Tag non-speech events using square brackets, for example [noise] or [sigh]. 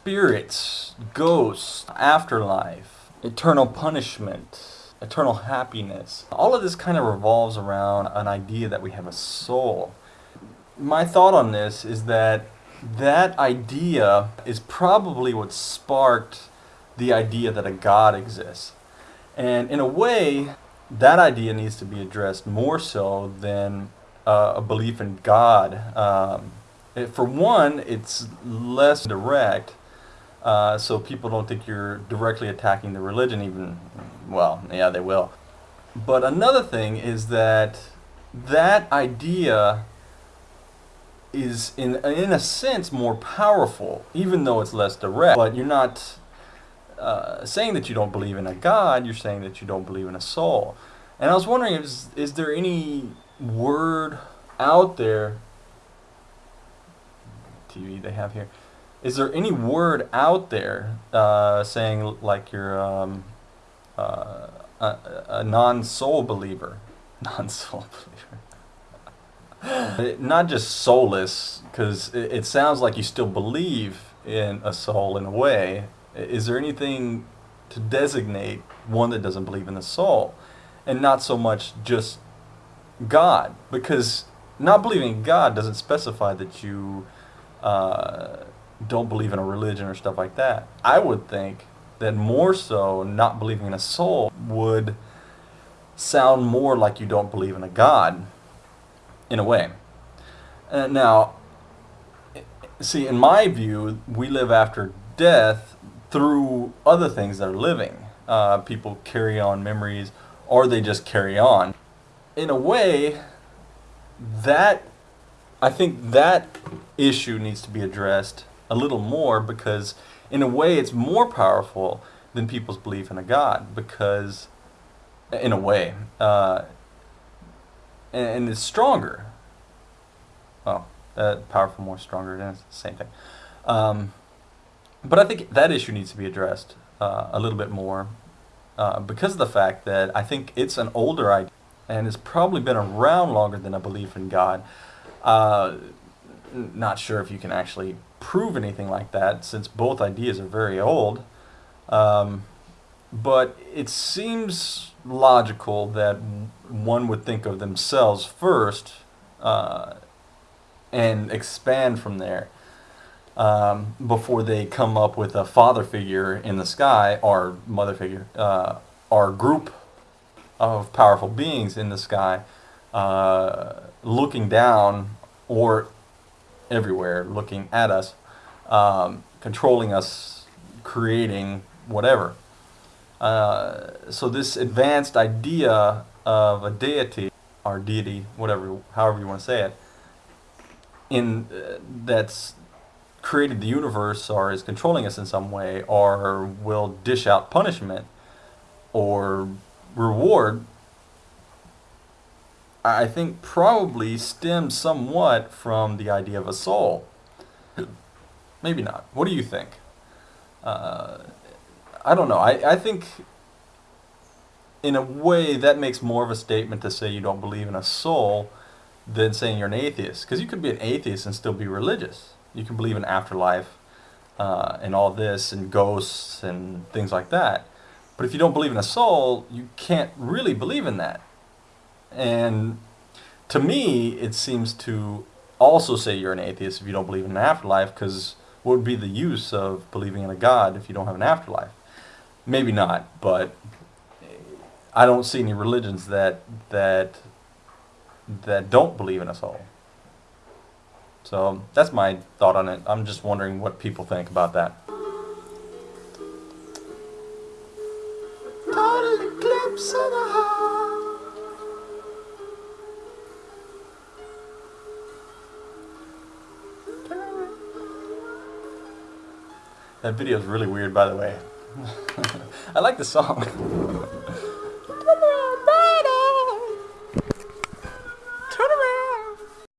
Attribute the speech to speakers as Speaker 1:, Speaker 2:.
Speaker 1: spirits, ghosts, afterlife, eternal punishment, eternal happiness. All of this kind of revolves around an idea that we have a soul. My thought on this is that that idea is probably what sparked the idea that a God exists. And in a way, that idea needs to be addressed more so than uh, a belief in God. Um, for one, it's less direct, uh, so people don't think you're directly attacking the religion, even, well, yeah, they will. But another thing is that that idea is, in, in a sense, more powerful, even though it's less direct. But you're not uh, saying that you don't believe in a God, you're saying that you don't believe in a soul. And I was wondering, is, is there any word out there, TV they have here, is there any word out there uh, saying like you're um, uh, a, a non-soul believer? [laughs] Non-soul believer. [laughs] Not just soulless, because it, it sounds like you still believe in a soul in a way. Is there anything to designate one that doesn't believe in the soul? And not so much just God, because not believing in God doesn't specify that you uh, don't believe in a religion or stuff like that. I would think that more so not believing in a soul would sound more like you don't believe in a God, in a way. Uh, now, see, in my view, we live after death through other things that are living. Uh, people carry on memories, or they just carry on. In a way, that I think that issue needs to be addressed a little more because in a way it's more powerful than people's belief in a God because in a way uh, and, and, it's stronger. Well uh, powerful more stronger than it's the same thing. Um, but I think that issue needs to be addressed uh, a little bit more uh, because of the fact that I think it's an older idea and it's probably been around longer than a belief in God uh, not sure if you can actually prove anything like that since both ideas are very old. Um, but it seems logical that one would think of themselves first uh, and expand from there um, before they come up with a father figure in the sky or mother figure uh, or group of powerful beings in the sky uh, looking down or everywhere looking at us, um, controlling us, creating whatever. Uh, so this advanced idea of a deity or deity, whatever, however you want to say it, in uh, that's created the universe or is controlling us in some way or will dish out punishment or reward I think probably stems somewhat from the idea of a soul. Maybe not. What do you think? Uh, I don't know. I, I think in a way that makes more of a statement to say you don't believe in a soul than saying you're an atheist. Because you could be an atheist and still be religious. You can believe in afterlife uh, and all this and ghosts and things like that. But if you don't believe in a soul, you can't really believe in that. And to me, it seems to also say you're an atheist if you don't believe in an afterlife, because what would be the use of believing in a God if you don't have an afterlife? Maybe not, but I don't see any religions that that that don't believe in a soul. So that's my thought on it. I'm just wondering what people think about that. That video is really weird, by the way. [laughs] I like the song. [laughs]